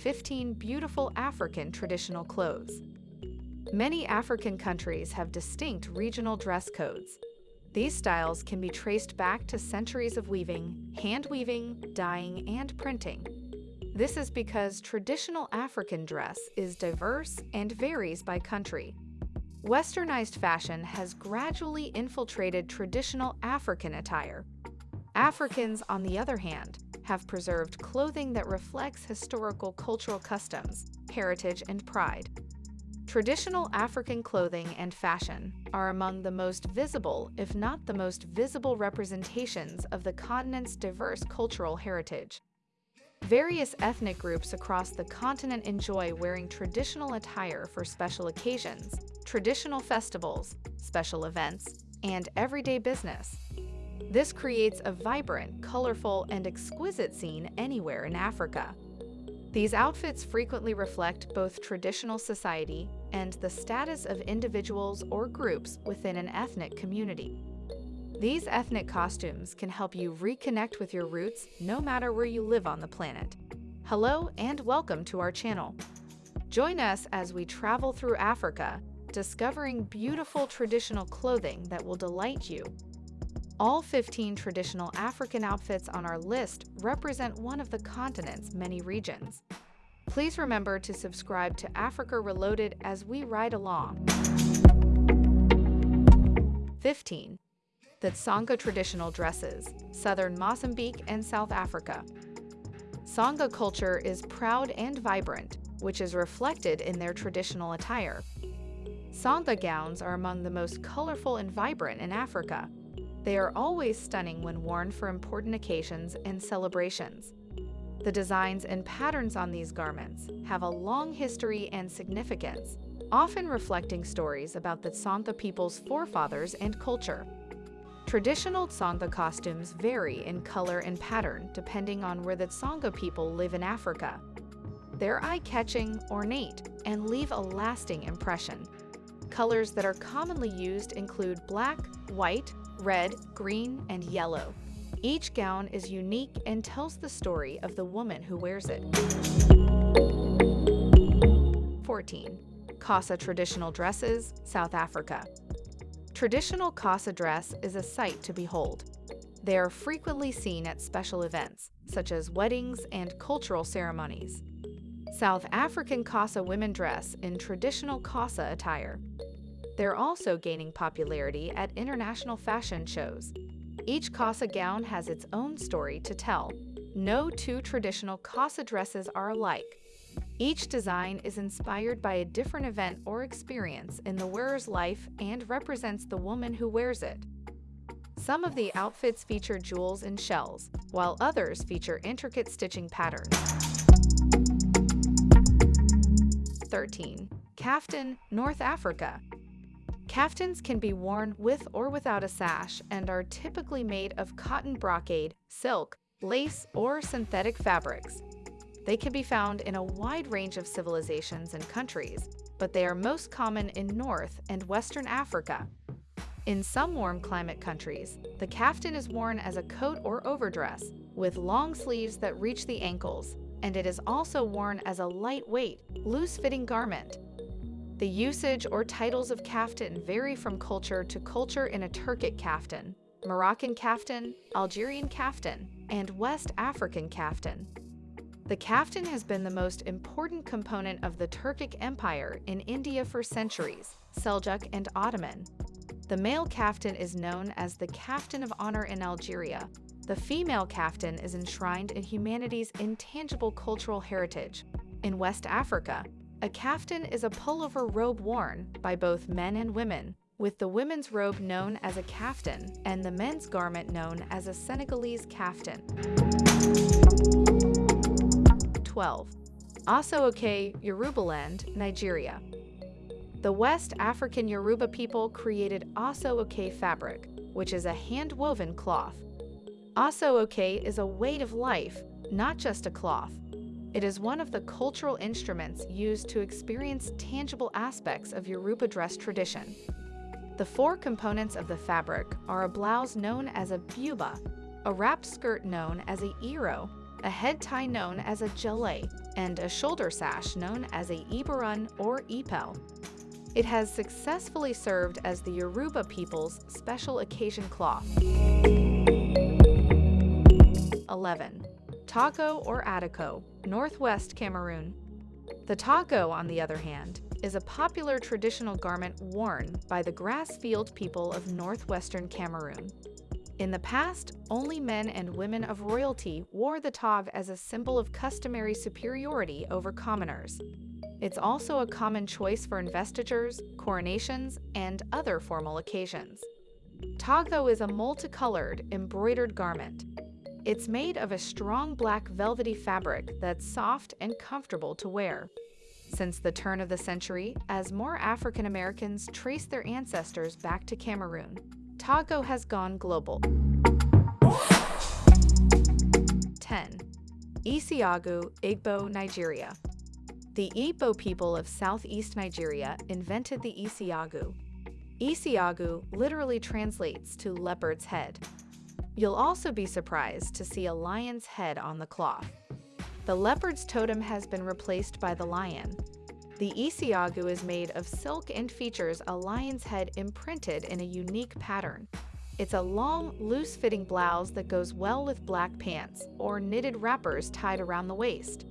15 beautiful African traditional clothes. Many African countries have distinct regional dress codes. These styles can be traced back to centuries of weaving, hand weaving, dyeing, and printing. This is because traditional African dress is diverse and varies by country. Westernized fashion has gradually infiltrated traditional African attire. Africans, on the other hand, have preserved clothing that reflects historical cultural customs, heritage, and pride. Traditional African clothing and fashion are among the most visible, if not the most visible representations of the continent's diverse cultural heritage. Various ethnic groups across the continent enjoy wearing traditional attire for special occasions, traditional festivals, special events, and everyday business. This creates a vibrant, colorful, and exquisite scene anywhere in Africa. These outfits frequently reflect both traditional society and the status of individuals or groups within an ethnic community. These ethnic costumes can help you reconnect with your roots no matter where you live on the planet. Hello and welcome to our channel. Join us as we travel through Africa, discovering beautiful traditional clothing that will delight you. All 15 traditional African outfits on our list represent one of the continent's many regions. Please remember to subscribe to Africa Reloaded as we ride along. 15 the Tsonga traditional dresses, southern Mozambique and South Africa. Tsonga culture is proud and vibrant, which is reflected in their traditional attire. Tsonga gowns are among the most colorful and vibrant in Africa. They are always stunning when worn for important occasions and celebrations. The designs and patterns on these garments have a long history and significance, often reflecting stories about the Tsonga people's forefathers and culture. Traditional Tsonga costumes vary in color and pattern depending on where the Tsonga people live in Africa. They're eye-catching, ornate, and leave a lasting impression. Colors that are commonly used include black, white, red, green, and yellow. Each gown is unique and tells the story of the woman who wears it. 14. Xhosa Traditional Dresses, South Africa. Traditional Xhosa dress is a sight to behold. They are frequently seen at special events, such as weddings and cultural ceremonies. South African Xhosa women dress in traditional Xhosa attire. They're also gaining popularity at international fashion shows. Each Xhosa gown has its own story to tell. No two traditional Xhosa dresses are alike, each design is inspired by a different event or experience in the wearer's life and represents the woman who wears it. Some of the outfits feature jewels and shells, while others feature intricate stitching patterns. 13. Kaftan, North Africa. Kaftans can be worn with or without a sash and are typically made of cotton brocade, silk, lace, or synthetic fabrics. They can be found in a wide range of civilizations and countries, but they are most common in North and Western Africa. In some warm climate countries, the kaftan is worn as a coat or overdress, with long sleeves that reach the ankles, and it is also worn as a lightweight, loose-fitting garment. The usage or titles of kaftan vary from culture to culture in a Turkic kaftan, Moroccan kaftan, Algerian kaftan, and West African kaftan. The kaftan has been the most important component of the Turkic Empire in India for centuries, Seljuk and Ottoman. The male kaftan is known as the kaftan of honor in Algeria. The female kaftan is enshrined in humanity's intangible cultural heritage. In West Africa, a kaftan is a pullover robe worn by both men and women, with the women's robe known as a kaftan and the men's garment known as a Senegalese kaftan. 12. Aso-Oke, Yorubaland, Nigeria. The West African Yoruba people created Aso-Oke fabric, which is a hand-woven cloth. Aso-Oke is a weight of life, not just a cloth. It is one of the cultural instruments used to experience tangible aspects of Yoruba dress tradition. The four components of the fabric are a blouse known as a buba, a wrapped skirt known as a iro, a head tie known as a gele, and a shoulder sash known as a ibarun or ipel. It has successfully served as the Yoruba people's special occasion cloth. 11. Tago or Atiko, Northwest Cameroon. The tago, on the other hand, is a popular traditional garment worn by the grass field people of northwestern Cameroon. In the past, only men and women of royalty wore the tog as a symbol of customary superiority over commoners. It's also a common choice for investitures, coronations, and other formal occasions. Tago is a multicolored, embroidered garment. It's made of a strong black velvety fabric that's soft and comfortable to wear. Since the turn of the century, as more African Americans trace their ancestors back to Cameroon, Togo has gone global. 10. Isiagu, Igbo, Nigeria. The Igbo people of southeast Nigeria invented the Isiagu. Isiagu literally translates to leopard's head. You'll also be surprised to see a lion's head on the cloth. The leopard's totem has been replaced by the lion, the Isiagu is made of silk and features a lion's head imprinted in a unique pattern. It's a long, loose-fitting blouse that goes well with black pants or knitted wrappers tied around the waist.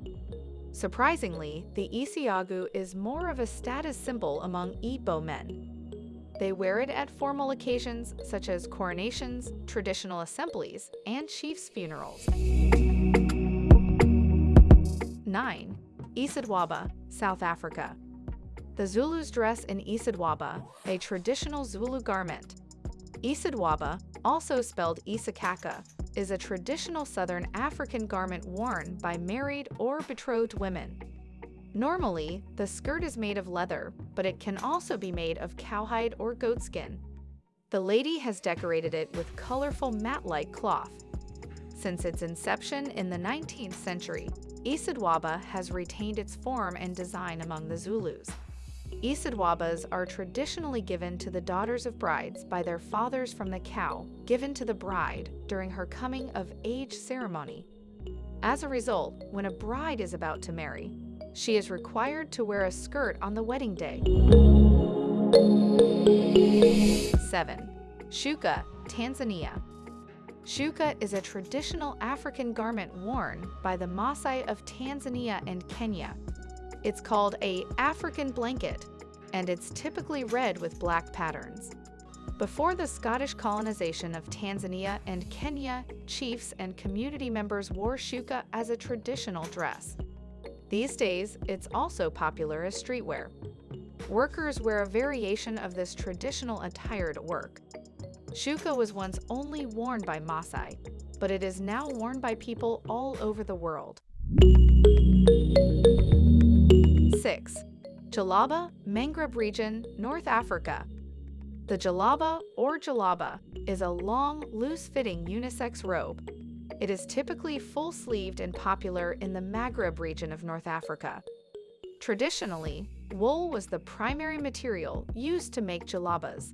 Surprisingly, the Isiagu is more of a status symbol among Igbo men. They wear it at formal occasions such as coronations, traditional assemblies, and chiefs' funerals. 9. Isidwaba, South Africa. The Zulus dress in Isidwaba, a traditional Zulu garment. Isidwaba, also spelled Isakaka, is a traditional Southern African garment worn by married or betrothed women. Normally, the skirt is made of leather, but it can also be made of cowhide or goatskin. The lady has decorated it with colorful mat-like cloth. Since its inception in the 19th century, Isidwaba has retained its form and design among the Zulus. Isidwabas are traditionally given to the daughters of brides by their fathers from the cow, given to the bride during her coming of age ceremony. As a result, when a bride is about to marry, she is required to wear a skirt on the wedding day. 7. Shuka, Tanzania Shuka is a traditional African garment worn by the Maasai of Tanzania and Kenya. It's called a African blanket, and it's typically red with black patterns. Before the Scottish colonization of Tanzania and Kenya, chiefs and community members wore shuka as a traditional dress. These days, it's also popular as streetwear. Workers wear a variation of this traditional attire to work. Shuka was once only worn by Maasai, but it is now worn by people all over the world. 6. Jalaba, Maghreb region, North Africa. The jalaba or jalaba is a long, loose-fitting unisex robe. It is typically full-sleeved and popular in the Maghreb region of North Africa. Traditionally, wool was the primary material used to make jalabas,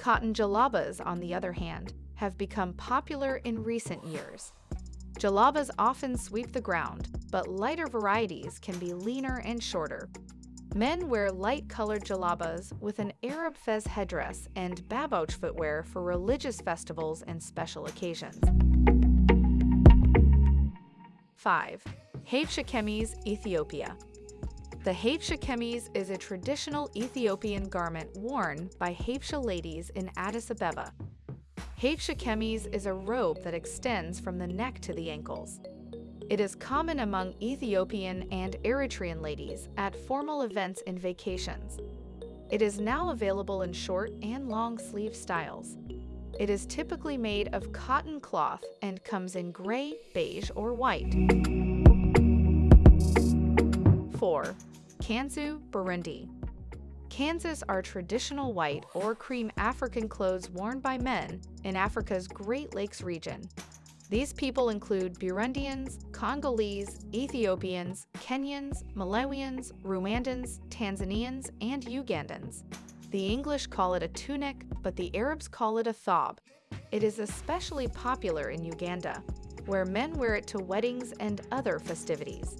Cotton jalabas, on the other hand, have become popular in recent years. Jalabas often sweep the ground, but lighter varieties can be leaner and shorter. Men wear light-colored jalabas with an Arab fez headdress and babouche footwear for religious festivals and special occasions. 5. Habesha Kemis, Ethiopia the Kemis is a traditional Ethiopian garment worn by Habesha ladies in Addis Ababa. Kemis is a robe that extends from the neck to the ankles. It is common among Ethiopian and Eritrean ladies at formal events and vacations. It is now available in short and long sleeve styles. It is typically made of cotton cloth and comes in gray, beige, or white. 4. Kanzu, Burundi. Kanzas are traditional white or cream African clothes worn by men in Africa's Great Lakes region. These people include Burundians, Congolese, Ethiopians, Kenyans, Malawians, Rwandans, Tanzanians, and Ugandans. The English call it a tunic, but the Arabs call it a thob. It is especially popular in Uganda. where men wear it to weddings and other festivities.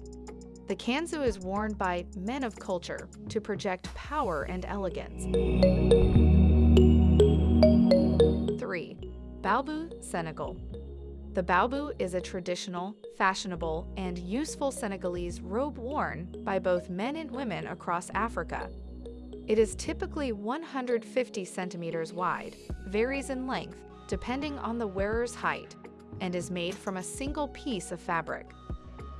The kanzu is worn by men of culture to project power and elegance. 3. Balbu, Senegal. The balbu is a traditional, fashionable, and useful Senegalese robe worn by both men and women across Africa. It is typically 150 centimeters wide, varies in length depending on the wearer's height, and is made from a single piece of fabric.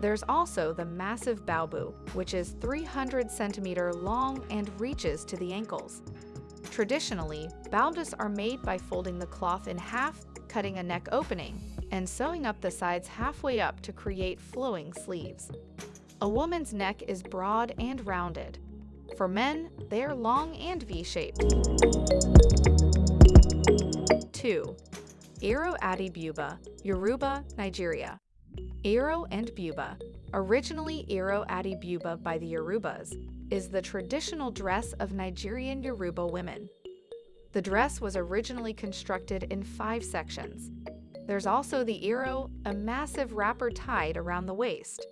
There's also the massive balbu, which is 300 centimeter long and reaches to the ankles. Traditionally, balbus are made by folding the cloth in half, cutting a neck opening, and sewing up the sides halfway up to create flowing sleeves. A woman's neck is broad and rounded. For men, they are long and V-shaped. 2. Iro Ati Buba, Yoruba, Nigeria. Iro and Buba, originally Iro Ati Buba by the Yorubas, is the traditional dress of Nigerian Yoruba women. The dress was originally constructed in five sections. There's also the Iro, a massive wrapper tied around the waist.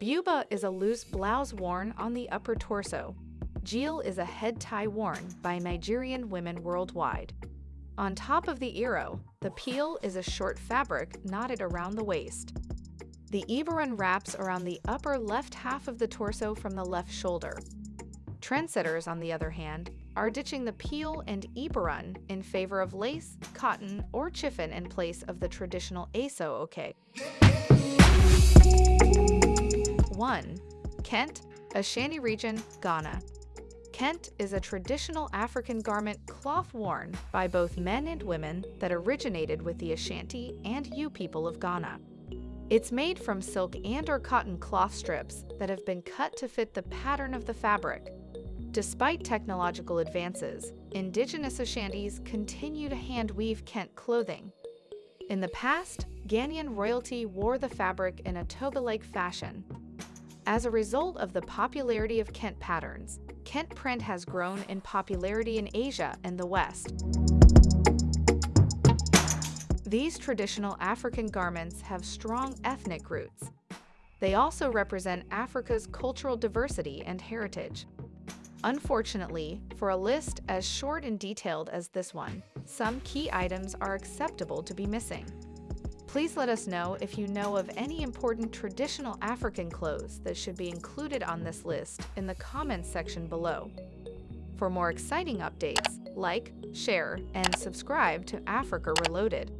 Buba is a loose blouse worn on the upper torso. Gele is a head tie worn by Nigerian women worldwide. On top of the Iro, the peel is a short fabric knotted around the waist. The Ibaran wraps around the upper left half of the torso from the left shoulder. Trendsetters, on the other hand, are ditching the peel and Ibaran in favor of lace, cotton, or chiffon in place of the traditional Aso Oke. 1. Kent, Ashanti region, Ghana. Kent is a traditional African garment cloth worn by both men and women that originated with the Ashanti and Ewe people of Ghana. It's made from silk and or cotton cloth strips that have been cut to fit the pattern of the fabric. Despite technological advances, indigenous Ashantis continue to hand weave Kent clothing. In the past, Ghanaian royalty wore the fabric in a toga-like fashion. As a result of the popularity of Kent patterns, Kent print has grown in popularity in Asia and the West. These traditional African garments have strong ethnic roots. They also represent Africa's cultural diversity and heritage. Unfortunately, for a list as short and detailed as this one, some key items are acceptable to be missing. Please let us know if you know of any important traditional African clothes that should be included on this list in the comments section below. For more exciting updates, like, share, and subscribe to Africa Reloaded.